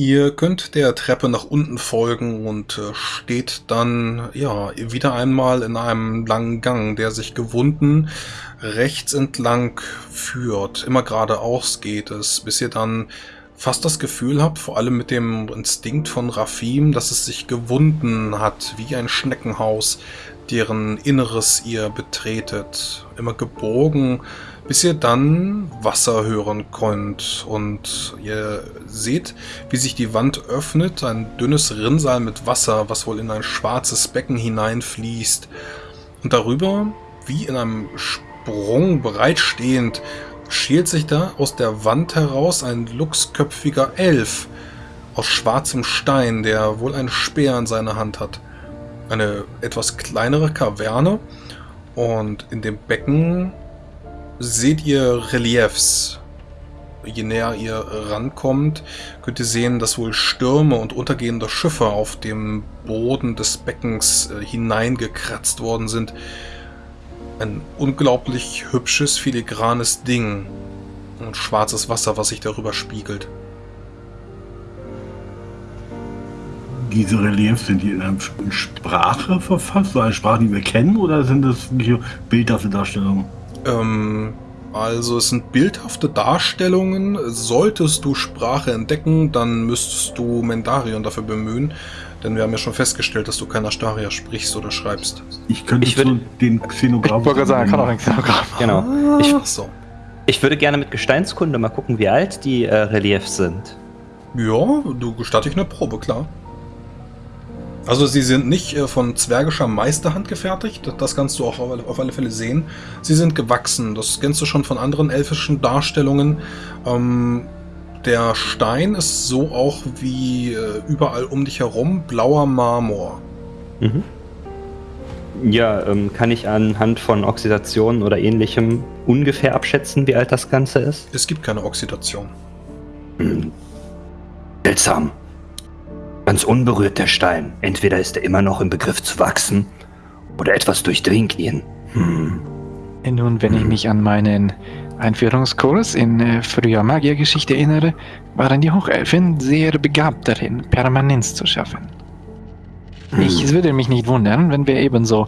Ihr könnt der Treppe nach unten folgen und äh, steht dann ja wieder einmal in einem langen Gang, der sich gewunden rechts entlang führt. Immer geradeaus geht es, bis ihr dann fast das Gefühl habt, vor allem mit dem Instinkt von Rafim, dass es sich gewunden hat, wie ein Schneckenhaus, deren Inneres ihr betretet. Immer gebogen bis ihr dann Wasser hören könnt und ihr seht, wie sich die Wand öffnet, ein dünnes Rinnsal mit Wasser, was wohl in ein schwarzes Becken hineinfließt und darüber, wie in einem Sprung bereitstehend, schält sich da aus der Wand heraus ein luchsköpfiger Elf aus schwarzem Stein, der wohl ein Speer in seiner Hand hat. Eine etwas kleinere Kaverne und in dem Becken seht ihr Reliefs. Je näher ihr rankommt, könnt ihr sehen, dass wohl Stürme und untergehende Schiffe auf dem Boden des Beckens äh, hineingekratzt worden sind. Ein unglaublich hübsches, filigranes Ding. Und schwarzes Wasser, was sich darüber spiegelt. Diese Reliefs, sind die in einer Sprache verfasst? So eine Sprache, die wir kennen? Oder sind das bildhafte Darstellungen? Ähm, also es sind bildhafte Darstellungen. Solltest du Sprache entdecken, dann müsstest du Mendarion dafür bemühen. Denn wir haben ja schon festgestellt, dass du kein Astaria sprichst oder schreibst. Ich könnte ich würde, den Xenograph... Ich wollte sagen, kann auch ein Xenograph. Genau. Ah, ich, so. ich würde gerne mit Gesteinskunde mal gucken, wie alt die äh, Reliefs sind. Ja, du gestatte ich eine Probe, klar. Also sie sind nicht äh, von zwergischer Meisterhand gefertigt, das kannst du auch auf alle Fälle sehen. Sie sind gewachsen, das kennst du schon von anderen elfischen Darstellungen. Ähm, der Stein ist so auch wie äh, überall um dich herum blauer Marmor. Mhm. Ja, ähm, kann ich anhand von Oxidation oder ähnlichem ungefähr abschätzen, wie alt das Ganze ist? Es gibt keine Oxidation. Hm. Seltsam. Ganz unberührt der Stein. Entweder ist er immer noch im Begriff zu wachsen oder etwas durchdringt ihn. Hm. Nun, wenn ich hm. mich an meinen Einführungskurs in äh, früher Magiergeschichte erinnere, waren die Hochelfen sehr begabt darin, Permanenz zu schaffen. Hm. Ich würde mich nicht wundern, wenn wir ebenso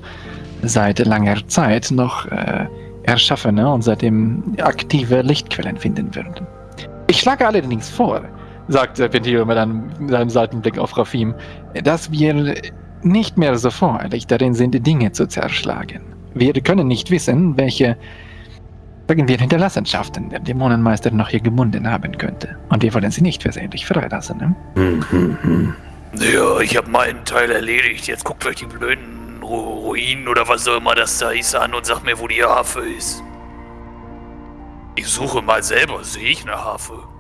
seit langer Zeit noch äh, erschaffene und seitdem aktive Lichtquellen finden würden. Ich schlage allerdings vor, sagt Serpentino mit einem, mit einem Seitenblick auf Rafim, dass wir nicht mehr so voreilig darin sind, Dinge zu zerschlagen. Wir können nicht wissen, welche, sagen wir, Hinterlassenschaften der Dämonenmeister noch hier gebunden haben könnte. Und wir wollen sie nicht versehentlich freilassen, ne? Hm, hm, hm. Ja, ich habe meinen Teil erledigt. Jetzt guckt euch die blöden Ruinen oder was auch immer das da ist an und sagt mir, wo die Harfe ist. Ich suche mal selber, sehe ich eine Harfe?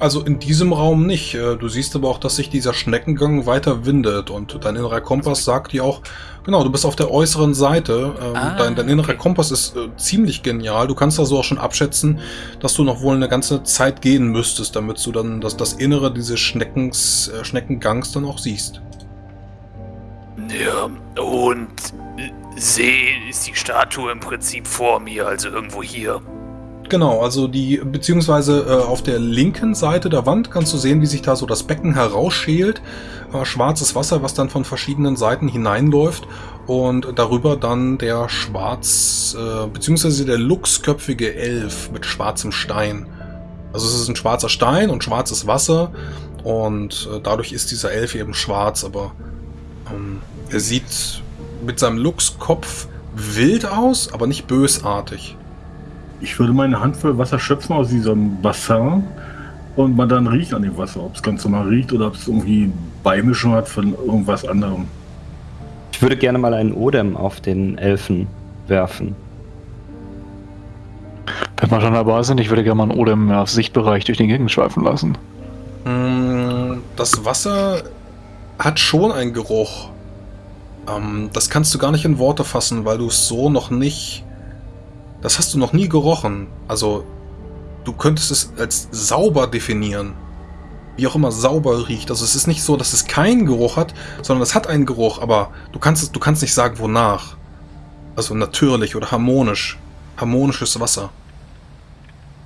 Also in diesem Raum nicht. Äh, du siehst aber auch, dass sich dieser Schneckengang weiter windet und dein innerer Kompass sagt dir auch, genau, du bist auf der äußeren Seite. Ähm, ah, dein, dein innerer okay. Kompass ist äh, ziemlich genial. Du kannst also auch schon abschätzen, dass du noch wohl eine ganze Zeit gehen müsstest, damit du dann das, das Innere dieses Schneckens, äh, Schneckengangs dann auch siehst. Ja, und sehe ist die Statue im Prinzip vor mir, also irgendwo hier. Genau, also die, beziehungsweise äh, auf der linken Seite der Wand kannst du sehen, wie sich da so das Becken herausschält. Äh, schwarzes Wasser, was dann von verschiedenen Seiten hineinläuft und darüber dann der schwarz, äh, beziehungsweise der luchsköpfige Elf mit schwarzem Stein. Also es ist ein schwarzer Stein und schwarzes Wasser und äh, dadurch ist dieser Elf eben schwarz, aber ähm, er sieht mit seinem Luchskopf wild aus, aber nicht bösartig. Ich würde meine Hand voll Wasser schöpfen aus diesem Bassin und man dann riecht an dem Wasser, ob es ganz normal riecht oder ob es irgendwie Beimischung hat von irgendwas anderem. Ich würde gerne mal einen Odem auf den Elfen werfen. Wenn wir schon dabei sind, ich würde gerne mal einen Odem auf Sichtbereich durch den Gegend schweifen lassen. Mm, das Wasser hat schon einen Geruch. Ähm, das kannst du gar nicht in Worte fassen, weil du es so noch nicht das hast du noch nie gerochen. Also, du könntest es als sauber definieren. Wie auch immer sauber riecht. Also es ist nicht so, dass es keinen Geruch hat, sondern es hat einen Geruch, aber du kannst, es, du kannst nicht sagen, wonach. Also natürlich oder harmonisch. Harmonisches Wasser.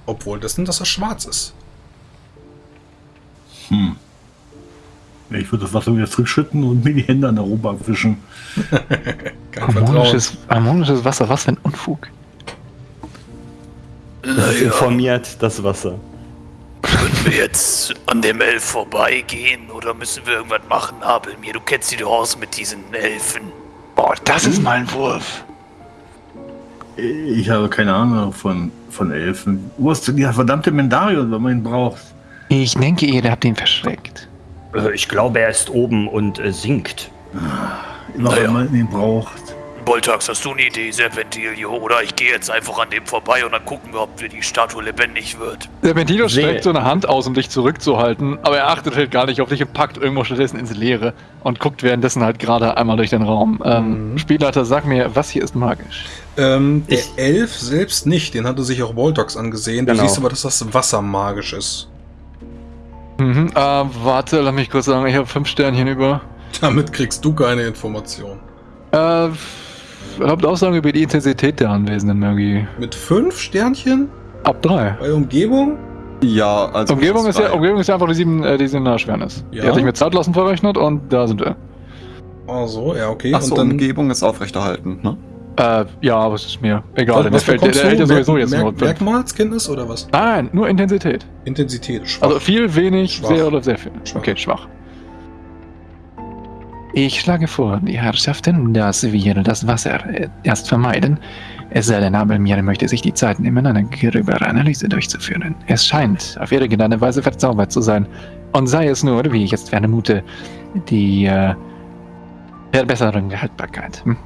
Obwohl das, dass er schwarz ist. Hm. Ich würde das Wasser wieder zurückschütten und mir die Hände an der Robe abwischen. Harmonisches, harmonisches Wasser, was für ein Unfug. Das Naja, informiert das Wasser. können wir jetzt an dem Elf vorbeigehen oder müssen wir irgendwas machen, Abelmir? Du kennst dich doch aus mit diesen Elfen. Boah, das ist mal ein Wurf. Ich habe keine Ahnung von, von Elfen. Wo ist denn der verdammte Mendarion, wenn man ihn braucht? Ich denke, ihr habt ihn verschreckt. Äh, Ich glaube, er ist oben und äh, singt. Immer Naja. wenn man ihn braucht. Boltax, hast du eine Idee, Serpentilio? Oder ich gehe jetzt einfach an dem vorbei und dann gucken wir, ob die Statue lebendig wird. Sehr- streckt so eine Hand aus, um dich zurückzuhalten, aber er achtet halt gar nicht auf dich und packt irgendwo stattdessen ins Leere und guckt währenddessen halt gerade einmal durch den Raum. Ähm, Mhm. Spielleiter, sag mir, was hier ist magisch? Ähm, der Ich- Elf selbst nicht, den hatte sich auch Voltox angesehen. Du Genau. siehst aber, dass das Wasser magisch ist. Mhm, äh, warte, lass mich kurz sagen, ich habe fünf Sternchen über. Damit kriegst du keine Information. Äh, erlaubt Aussagen über die Intensität der anwesenden Magie. Mit fünf Sternchen Ab drei. bei Umgebung? Ja, also. Umgebung ist, ja. Umgebung ist ja einfach die sieben, äh, die sieben Schwernis. Ja. Die hatte ich mit Zeitlassen verrechnet und da sind wir. Ach so, ja, okay. Ach so, Und dann, Umgebung ist aufrechterhalten, ne? Äh, ja, aber es ist mir egal, denn der was fällt, der, der hält ja sowieso jetzt Merk- nur. Merkmalskenntnis oder was? Nein, nur Intensität. Intensität, schwach. Also viel, wenig, Schwach. sehr oder sehr viel. Schwach. Okay, schwach. Ich schlage vor, die Herrschaften, dass wir das Wasser äh, erst vermeiden. Es sei denn, Abelmir möchte sich die Zeit nehmen, eine gröbere Analyse durchzuführen. Es scheint auf irgendeine Weise verzaubert zu sein. Und sei es nur, wie ich jetzt vermute, die äh, Verbesserung der Haltbarkeit. Hm?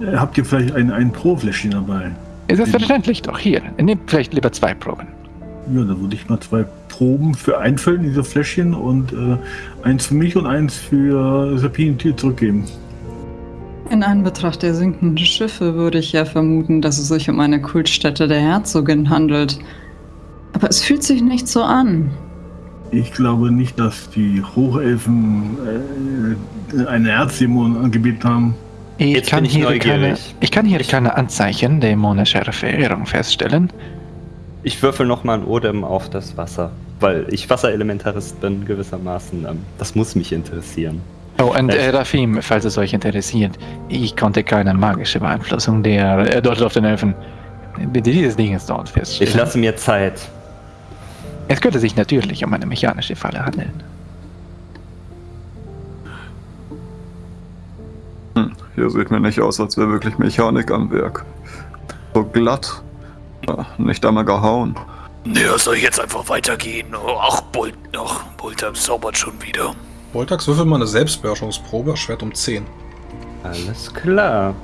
Äh, Habt ihr vielleicht ein, ein Pro-Fläschchen dabei? Selbstverständlich doch, hier. Nehmt vielleicht lieber zwei Proben. Ja, da würde ich mal zwei Proben für einfüllen, diese Fläschchen, und äh, eins für mich und eins für Serpentier zurückgeben. In Anbetracht der sinkenden Schiffe würde ich ja vermuten, dass es sich um eine Kultstätte der Herzogin handelt. Aber es fühlt sich nicht so an. Ich glaube nicht, dass die Hochelfen äh, einen Erzdämon angebeten haben. Ich Jetzt kann, ich hier keine, neugierig. ich kann hier keine Anzeichen dämonischer Verehrung feststellen. Ich würfel nochmal ein Odem auf das Wasser, weil ich Wasserelementarist bin gewissermaßen. Ähm, das muss mich interessieren. Oh, und Echt? äh, Rafim, falls es euch interessiert, ich konnte keine magische Beeinflussung der äh, dort auf den Elfen äh, dieses Dinges dort Ich feststellen. lasse mir Zeit. Es könnte sich natürlich um eine mechanische Falle handeln. Hm, hier sieht mir nicht aus, als wäre wirklich Mechanik am Werk. So glatt. Nicht einmal gehauen. Ja, soll ich jetzt einfach weitergehen? Ach, Bolt, ach, Boltax zaubert schon wieder. Voltax, würfel mal eine Selbstbeherrschungsprobe, Schwert um 10. Alles klar.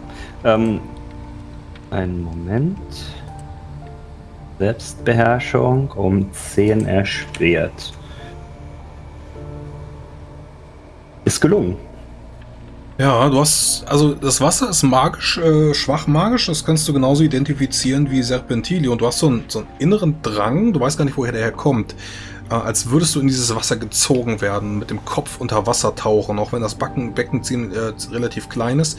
Ähm, einen Moment. Selbstbeherrschung um 10 erschwert. Ist gelungen. Ja, du hast, also das Wasser ist magisch, äh, schwach magisch, das kannst du genauso identifizieren wie Serpentili und du hast so einen, so einen inneren Drang, du weißt gar nicht, woher der herkommt, äh, als würdest du in dieses Wasser gezogen werden, mit dem Kopf unter Wasser tauchen, auch wenn das Backen, Becken ziemlich, äh, relativ klein ist,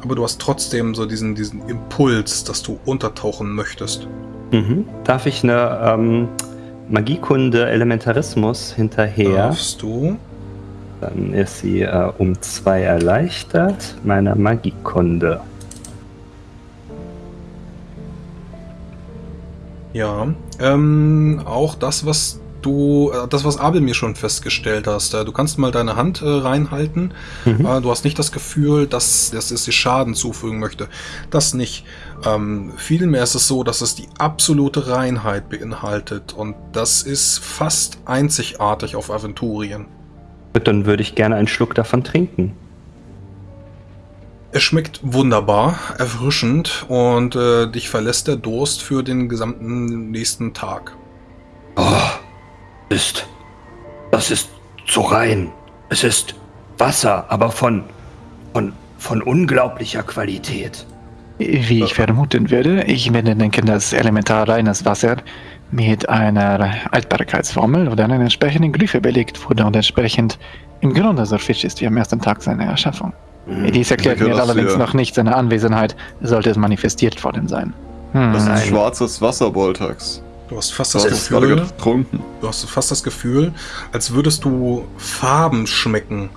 aber du hast trotzdem so diesen, diesen Impuls, dass du untertauchen möchtest. Mhm. Darf ich eine ähm, Magiekunde Elementarismus hinterher? Darfst du? Dann ist sie äh, um zwei erleichtert. Meine Magiekunde. Ja, ähm, auch das, was du, äh, das, was Abel mir schon festgestellt hast, äh, du kannst mal deine Hand äh, reinhalten. Mhm. Äh, du hast nicht das Gefühl, dass, dass es dir Schaden zufügen möchte. Das nicht. Ähm, vielmehr ist es so, dass es die absolute Reinheit beinhaltet und das ist fast einzigartig auf Aventurien. Dann würde ich gerne einen Schluck davon trinken. Es schmeckt wunderbar, erfrischend und äh, dich verlässt der Durst für den gesamten nächsten Tag. Oh, ist. Das ist so rein. Es ist Wasser, aber von. von. von unglaublicher Qualität. Wie ich vermuten würde, ich werde denken, dass elementar reines Wasser mit einer Haltbarkeitsformel oder einer entsprechenden Glyphe belegt wurde und entsprechend im Grunde so frisch ist wie am ersten Tag seiner Erschaffung. Hm. Dies erklärt mir allerdings noch nicht seine Anwesenheit, sollte es manifestiert worden sein. Hm. Das ist schwarzes Wasser, Boltax. Du hast fast das gerade Gefühl, getrunken. du hast fast das Gefühl, als würdest du Farben schmecken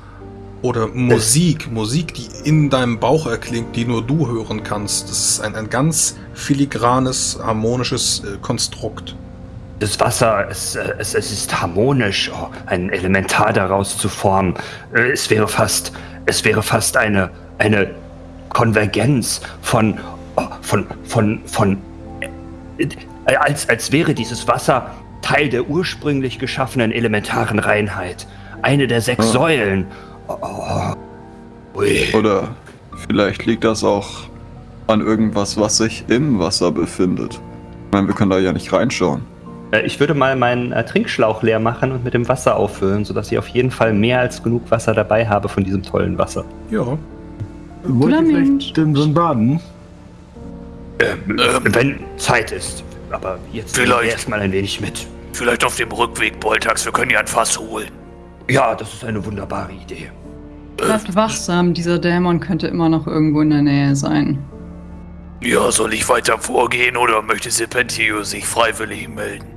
oder Musik, Musik, die in deinem Bauch erklingt, die nur du hören kannst. Das ist ein, ein ganz filigranes, harmonisches äh, Konstrukt. Das Wasser, es, äh, es, es ist harmonisch, oh, ein Elementar daraus zu formen. Äh, Es wäre fast, es wäre fast eine, eine Konvergenz von, oh, von, von, von, äh, äh, als, als wäre dieses Wasser Teil der ursprünglich geschaffenen elementaren Reinheit. Eine der sechs Ah. Säulen. Oder vielleicht liegt das auch an irgendwas, was sich im Wasser befindet. Ich meine, wir können da ja nicht reinschauen. Äh, Ich würde mal meinen äh, Trinkschlauch leer machen und mit dem Wasser auffüllen, sodass ich auf jeden Fall mehr als genug Wasser dabei habe von diesem tollen Wasser. Ja. Wollt ihr vielleicht denn so ein Baden? Ähm, wenn Zeit ist. Aber jetzt Vielleicht. erstmal ein wenig mit. Vielleicht auf dem Rückweg, Boltax, wir können ja ein Fass holen. Ja, das ist eine wunderbare Idee. Bleibt wachsam, dieser Dämon könnte immer noch irgendwo in der Nähe sein. Ja, soll ich weiter vorgehen oder möchte Serpentio sich freiwillig melden?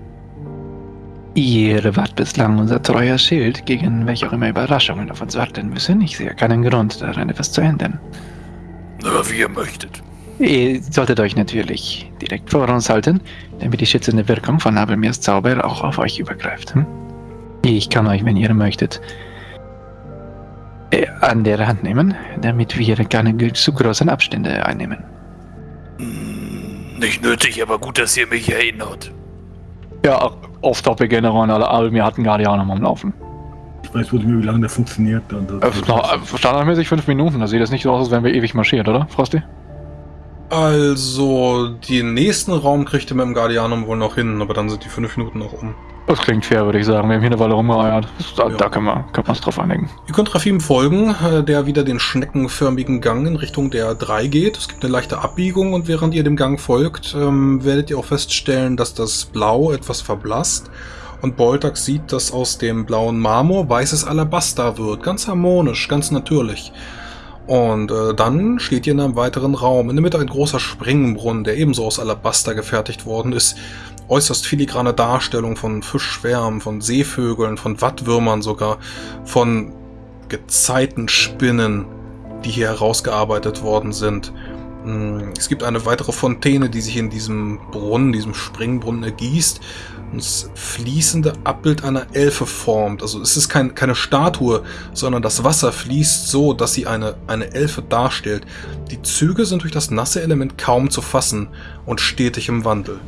Ihr wart bislang unser treuer Schild, gegen welche auch immer Überraschungen auf uns warten müssen. Ich sehe keinen Grund, daran etwas zu ändern. Na, wie ihr möchtet. Ihr solltet euch natürlich direkt vor uns halten, damit die schützende Wirkung von Abelmirs Zauber auch auf euch übergreift. Hm? Ich kann euch, wenn ihr möchtet, äh, an der Hand nehmen, damit wir keine zu großen Abstände einnehmen. Hm, Nicht nötig, aber gut, dass ihr mich erinnert. Ja, off topic generell, alle Abelmir hatten Guardianer am Laufen. Ich weiß wohl nicht mehr, wie lange der funktioniert. Äh, noch, äh, standardmäßig fünf Minuten, da sieht das nicht so aus, als wären wir ewig marschiert, oder, Frosty? Also, den nächsten Raum kriegt ihr mit dem Guardianum wohl noch hin, aber dann sind die fünf Minuten noch um. Das klingt fair, würde ich sagen. Wir haben hier eine Weile rumgeeiert. Da, Ja. da können wir, können wir uns drauf einigen. Ihr könnt Rafim folgen, äh, der wieder den schneckenförmigen Gang in Richtung der 3 geht. Es gibt eine leichte Abbiegung und während ihr dem Gang folgt, ähm, werdet ihr auch feststellen, dass das Blau etwas verblasst. Und Boltax sieht, dass aus dem blauen Marmor weißes Alabaster wird. Ganz harmonisch, ganz natürlich. Und äh, dann steht ihr in einem weiteren Raum. In der Mitte ein großer Springbrunnen, der ebenso aus Alabaster gefertigt worden ist. Äußerst filigrane Darstellung von Fischschwärmen, von Seevögeln, von Wattwürmern sogar, von Gezeitenspinnen, die hier herausgearbeitet worden sind. Mm, Es gibt eine weitere Fontäne, die sich in diesem Brunnen, diesem Springbrunnen ergießt und das fließende Abbild einer Elfe formt. Also es ist kein, keine Statue, sondern das Wasser fließt so, dass sie eine, eine Elfe darstellt. Die Züge sind durch das nasse Element kaum zu fassen und stetig im Wandel.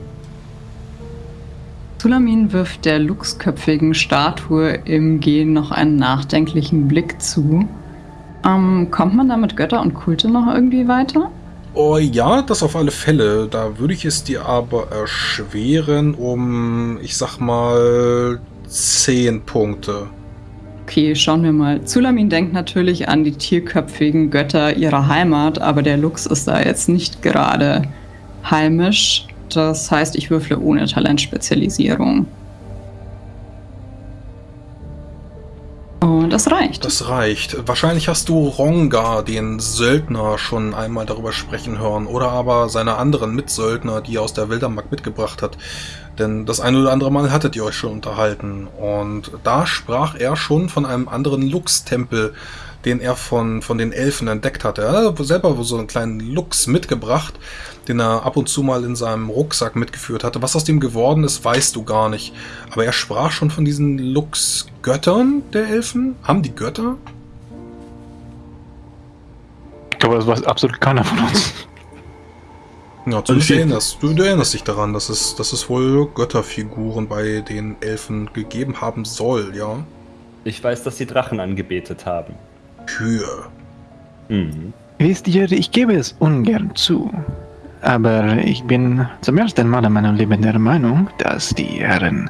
Sulamin wirft der luchsköpfigen Statue im Gehen noch einen nachdenklichen Blick zu. Ähm, kommt man da mit Götter und Kulte noch irgendwie weiter? Oh ja, das auf alle Fälle. Da würde ich es dir aber erschweren um, ich sag mal, 10 Punkte. Okay, schauen wir mal. Zulamin denkt natürlich an die tierköpfigen Götter ihrer Heimat, aber der Luchs ist da jetzt nicht gerade heimisch. Das heißt, ich würfle ohne Talentspezialisierung. Und das reicht. Das reicht. Wahrscheinlich hast du Ronga, den Söldner, schon einmal darüber sprechen hören. Oder aber seine anderen Mitsöldner, die er aus der Wildermark mitgebracht hat. Denn das eine oder andere Mal hattet ihr euch schon unterhalten. Und da sprach er schon von einem anderen Lux-Tempel, den er von, von den Elfen entdeckt hatte. Er hat selber so einen kleinen Lux mitgebracht, den er ab und zu mal in seinem Rucksack mitgeführt hatte. Was aus dem geworden ist, weißt du gar nicht. Aber er sprach schon von diesen Lux-Göttern der Elfen. Haben die Götter? Ich glaube, das weiß absolut keiner von uns. Ja, Also zumindest ich- erinnerst, du, du erinnerst dich daran, dass es, dass es wohl Götterfiguren bei den Elfen gegeben haben soll, ja? Ich weiß, dass sie Drachen angebetet haben. Kühe. Mhm. Wisst ihr, ich gebe es ungern zu. Aber ich bin zum ersten Mal in meinem Leben der Meinung, dass die Herren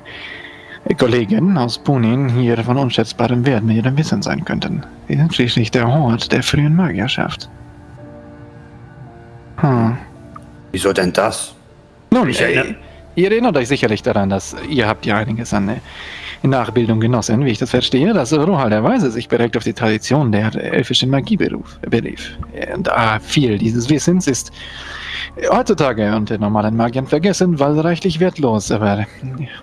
Kollegen aus Punin hier von unschätzbarem Wert mit ihrem Wissen sein könnten. Sie sind schließlich der Hort der frühen Magierschaft. Hm. Wieso denn das? Nun, Ich äh, erinnere- ihr erinnert euch sicherlich daran, dass ihr habt ja einiges an äh, Nachbildung genossen, wie ich das verstehe, dass Rohal der Weise sich direkt auf die Tradition der elfischen Magie beruf, berief. Ah, viel dieses Wissens ist heutzutage unter normalen Magiern vergessen, weil reichlich wertlos, aber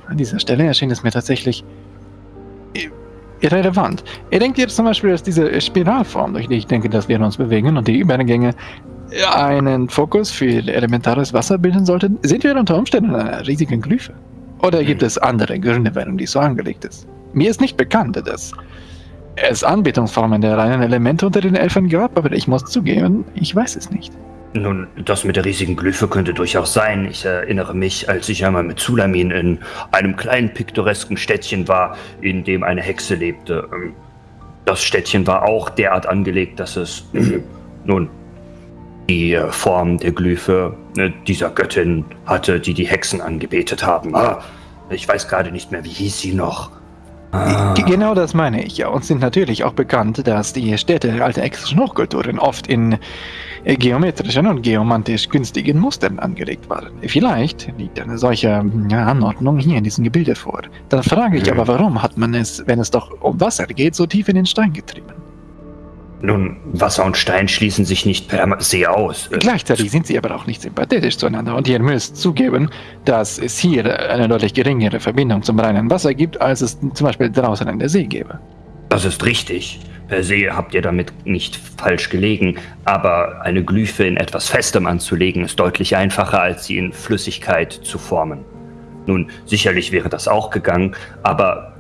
an dieser Stelle erschien es mir tatsächlich irrelevant. Ihr denkt jetzt zum Beispiel, dass diese Spiralform, durch die ich denke, dass wir uns bewegen und die Übergänge einen Fokus für elementares Wasser bilden sollten? Sind wir unter Umständen in einer riesigen Glyphe? Oder gibt es andere Gründe, warum die so angelegt ist? Mir ist nicht bekannt, dass es Anbetungsformen der reinen Elemente unter den Elfen gab, aber ich muss zugeben, ich weiß es nicht. Nun, das mit der riesigen Glyphe könnte durchaus sein. Ich erinnere mich, als ich einmal mit Zulamin in einem kleinen piktoresken Städtchen war, in dem eine Hexe lebte. Ähm, Das Städtchen war auch derart angelegt, dass es nun die äh, Form der Glyphe äh, dieser Göttin hatte, die die Hexen angebetet haben. Ah, ich weiß gerade nicht mehr, wie hieß sie noch. Ah. Genau das meine ich ja. Uns sind natürlich auch bekannt, dass die Städte der alten exischen Hochkulturen oft in äh, geometrischen und geomantisch günstigen Mustern angelegt waren. Vielleicht liegt eine solche Anordnung hier in diesem Gebilde vor. Dann frage ich Hm. aber, warum hat man es, wenn es doch um Wasser geht, so tief in den Stein getrieben? Nun, Wasser und Stein schließen sich nicht per se aus. Äh, Gleichzeitig sind sie aber auch nicht sympathetisch zueinander und ihr müsst zugeben, dass es hier eine deutlich geringere Verbindung zum reinen Wasser gibt, als es zum Beispiel draußen in der See gäbe. Das ist richtig. Per se habt ihr damit nicht falsch gelegen, aber eine Glyphe in etwas Festem anzulegen ist deutlich einfacher, als sie in Flüssigkeit zu formen. Nun, sicherlich wäre das auch gegangen, aber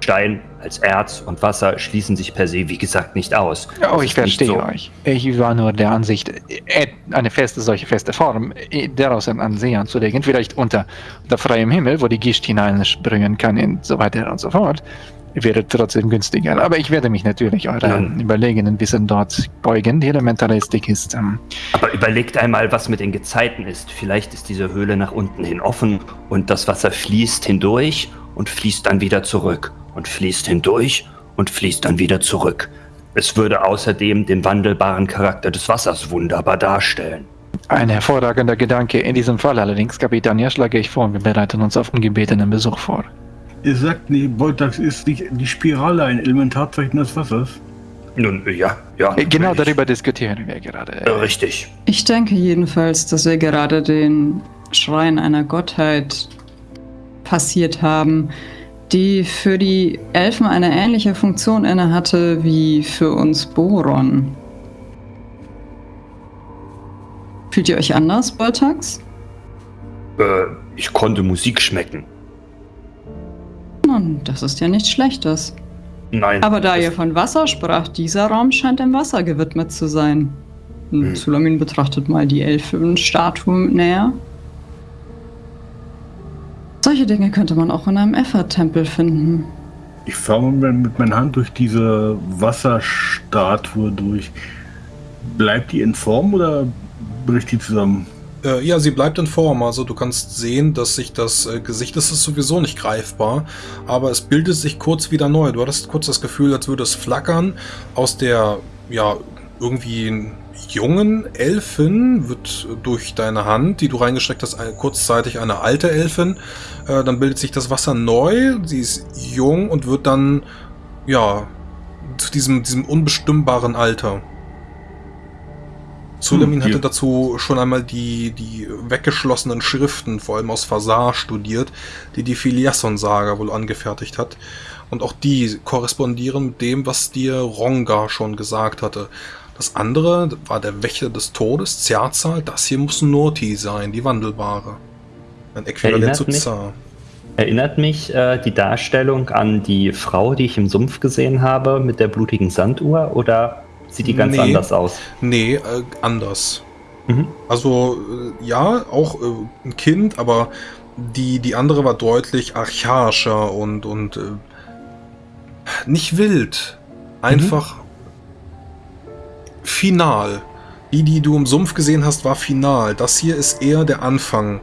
Stein als Erz und Wasser schließen sich per se, wie gesagt, nicht aus. Oh, ich verstehe so- euch. Ich war nur der Ansicht, äh, eine feste, solche feste Form äh, daraus in an See anzulegen, vielleicht unter, unter freiem Himmel, wo die Gischt hineinsprühen kann und so weiter und so fort, wäre trotzdem günstiger. Aber ich werde mich natürlich eurem Nun. überlegenen Wissen dort beugen. Die Elementaristik ist, ähm, Aber überlegt einmal, was mit den Gezeiten ist. Vielleicht ist diese Höhle nach unten hin offen und das Wasser fließt hindurch und fließt dann wieder zurück und fließt hindurch und fließt dann wieder zurück. Es würde außerdem den wandelbaren Charakter des Wassers wunderbar darstellen. ein hervorragender Gedanke. In diesem Fall allerdings, Kapitän, ja, schlage ich vor, wir bereiten uns auf ungebetenen Besuch vor. Ihr sagt, nee, Boltax ist die, die Spirale ein Elementarzeichen des Wassers. Nun, ja, ja. Äh, Genau darüber diskutieren wir gerade. Äh, Richtig. Ich denke jedenfalls, dass wir gerade den Schrein einer Gottheit passiert haben, die für die Elfen eine ähnliche Funktion innehatte wie für uns Boron. Fühlt ihr euch anders, Boltax? Äh, ich konnte Musik schmecken. Nun, das ist ja nichts Schlechtes. Nein. Aber da ihr von Wasser sprach, dieser Raum scheint dem Wasser gewidmet zu sein. Hm. Sulamin betrachtet mal die Elfenstatue näher. Solche Dinge könnte man auch in einem Effort-Tempel finden. Ich fahre mit meiner Hand durch diese Wasserstatue durch. Bleibt die in Form oder bricht die zusammen? Äh, ja, sie bleibt in Form. Also du kannst sehen, dass sich das äh, Gesicht, das ist sowieso nicht greifbar, aber es bildet sich kurz wieder neu. Du hattest kurz das Gefühl, als würde es flackern. Aus der, ja, irgendwie jungen Elfin wird durch deine Hand, die du reingesteckt hast, kurzzeitig eine alte Elfin. Äh, dann bildet sich das Wasser neu. Sie ist jung und wird dann, ja, zu diesem, diesem unbestimmbaren Alter. Sulamin Hm, hatte dazu schon einmal die, die weggeschlossenen Schriften, vor allem aus Fasar, studiert, die die Filiasson-Saga wohl angefertigt hat. Und auch die korrespondieren mit dem, was dir Ronga schon gesagt hatte. Das andere war der Wächter des Todes, Zerzal. Das hier muss Norti sein, die Wandelbare. Ein Äquivalent Erinnert zu mich- Zar. Erinnert mich äh, die Darstellung an die Frau, die ich im Sumpf gesehen habe, mit der blutigen Sanduhr? Oder sieht die ganz Nee. anders aus? Nee, äh, anders. Mhm. Also, äh, ja, auch äh, ein Kind, aber die, die andere war deutlich archaischer und, und äh, nicht wild. Einfach final. Die, die du im Sumpf gesehen hast, war final. Das hier ist eher der Anfang.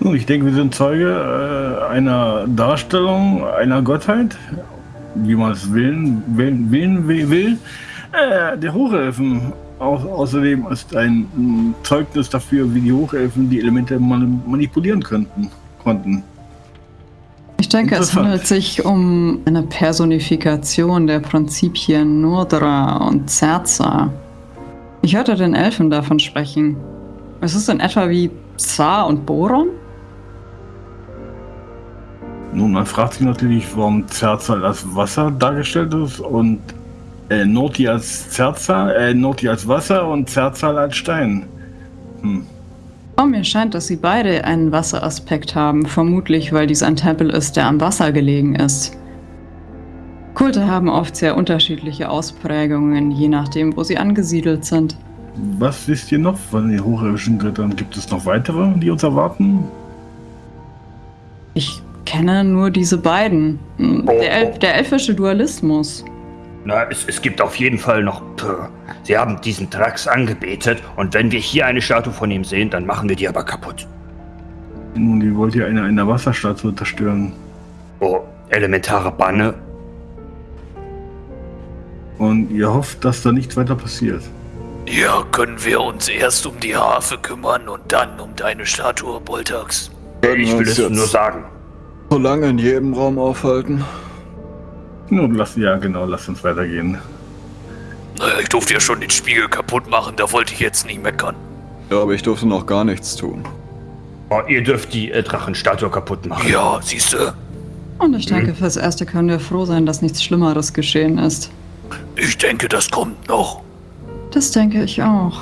Nun, ich denke, wir sind Zeuge äh, einer Darstellung einer Gottheit, wie man es wählen, wählen, wählen will. Äh, der Hochelfen au außerdem ist ein Zeugnis dafür, wie die Hochelfen die Elemente man manipulieren könnten, konnten. Ich denke, es handelt sich um eine Personifikation der Prinzipien Nordra und Zerza. Ich hörte den Elfen davon sprechen. Ist es in etwa wie Zar und Boron? Nun, man fragt sich natürlich, warum Zerzal als Wasser dargestellt ist und äh, Noti als Zerzal, äh, Noti als Wasser und Zerzal als Stein. Hm. Oh, mir scheint, dass sie beide einen Wasseraspekt haben, vermutlich weil dies ein Tempel ist, der am Wasser gelegen ist. Kulte haben oft sehr unterschiedliche Ausprägungen, je nachdem, wo sie angesiedelt sind. Was wisst ihr noch von den hochirdischen Göttern? Gibt es noch weitere, die uns erwarten? Ich kenne nur diese beiden. Der, El der elfische Dualismus. Na, es, es gibt auf jeden Fall noch. Pff, Sie haben diesen Drax angebetet und wenn wir hier eine Statue von ihm sehen, dann machen wir die aber kaputt. Nun, die wollt ihr eine, eine Wasserstatue zerstören. Oh, elementare Banne. Und ihr hofft, dass da nichts weiter passiert. Ja, können wir uns erst um die Harfe kümmern und dann um deine Statue, Boltax. Ich will es nur sagen. so lange in jedem Raum aufhalten? Nun, lass, ja genau, lasst uns weitergehen. Naja, ich durfte ja schon den Spiegel kaputt machen, da wollte ich jetzt nicht meckern. Ja, aber ich durfte noch gar nichts tun. Oh, ihr dürft die äh, Drachenstatue kaputt machen. Ja, siehste, Und ich denke, fürs Erste können wir froh sein, dass nichts Schlimmeres geschehen ist. ich denke, das kommt noch. Das denke ich auch.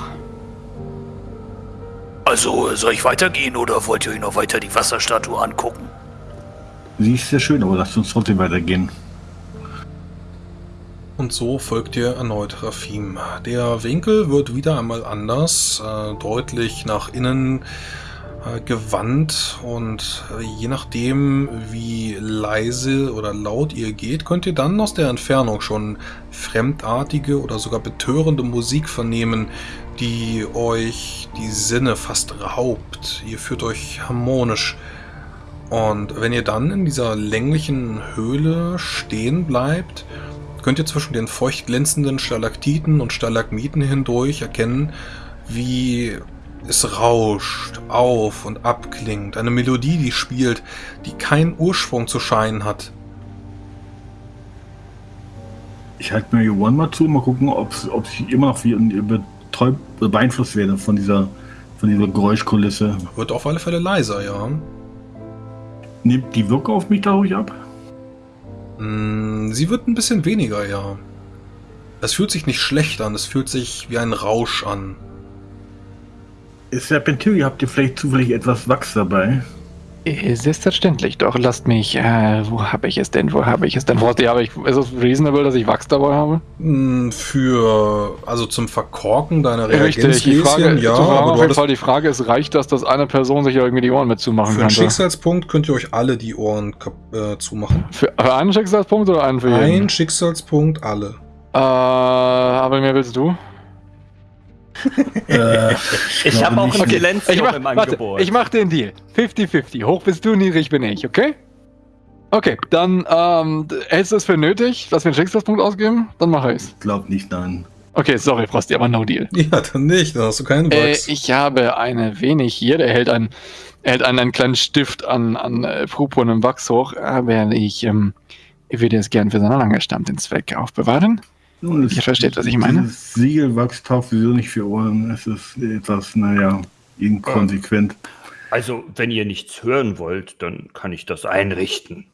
Also, soll ich weitergehen oder wollt ihr euch noch weiter die Wasserstatue angucken? Sie ist sehr schön, aber lasst uns trotzdem weitergehen. Und so folgt ihr erneut Rafim. Der Winkel wird wieder einmal anders, äh, deutlich nach innen äh, gewandt und äh, je nachdem, wie leise oder laut ihr geht, könnt ihr dann aus der Entfernung schon fremdartige oder sogar betörende Musik vernehmen, die euch die Sinne fast raubt. Ihr fühlt euch harmonisch. Und wenn ihr dann in dieser länglichen Höhle stehen bleibt, könnt ihr zwischen den feucht glänzenden Stalaktiten und Stalagmiten hindurch erkennen, wie es rauscht, auf und abklingt. Eine Melodie, die spielt, die keinen Ursprung zu scheinen hat. Ich halte mir One mal zu, mal gucken, ob ich immer noch beeinflusst werde von dieser, von dieser Geräuschkulisse. Wird auf alle Fälle leiser, ja. Nimmt die Wirkung auf mich dadurch ab? Mm, Sie wird ein bisschen weniger, ja. Es fühlt sich nicht schlecht an, es fühlt sich wie ein Rausch an. Ist Serpentary, habt ihr vielleicht zufällig etwas Wachs dabei? Äh, Selbstverständlich, doch lasst mich. Äh, wo habe ich es denn? Wo habe ich es denn? Wo habe ich, ist es reasonable, dass ich Wachs dabei habe? Mm, Für, also zum Verkorken deiner Richtig, die Frage, Reagenzgläschen, ja, aber auf jeden Fall die Frage ist, reicht das, dass eine Person sich irgendwie die Ohren mitzumachen für einen könnte? Schicksalspunkt könnt ihr euch alle die Ohren äh, zumachen. Für, für einen Schicksalspunkt oder einen für jeden? Ein Schicksalspunkt, alle. Äh, aber mehr willst du? Äh, Ich habe auch ein Silenzium Ich mach, im warte, Angebot. ich mach den Deal. 50-50. Hoch bist du, niedrig bin ich, okay? Okay, dann ähm, hältst du es für nötig, dass wir einen Schicksalspunkt ausgeben? Dann mache ich's. Glaub nicht, nein. Okay, sorry, Frosty, aber no deal. Ja, dann nicht, dann hast du keinen Äh, Wachs. ich habe eine wenig hier, der hält einen, er hält einen, einen kleinen Stift an, an äh, purpurnem Wachs hoch, aber ich ähm, würde es gern für seinen angestammten Zweck aufbewahren. Nun, es- Ihr versteht, was ich meine? Siegelwachs taugt sowieso nicht für Ohren. Es ist etwas, naja, inkonsequent. Also, wenn ihr nichts hören wollt, dann kann ich das einrichten.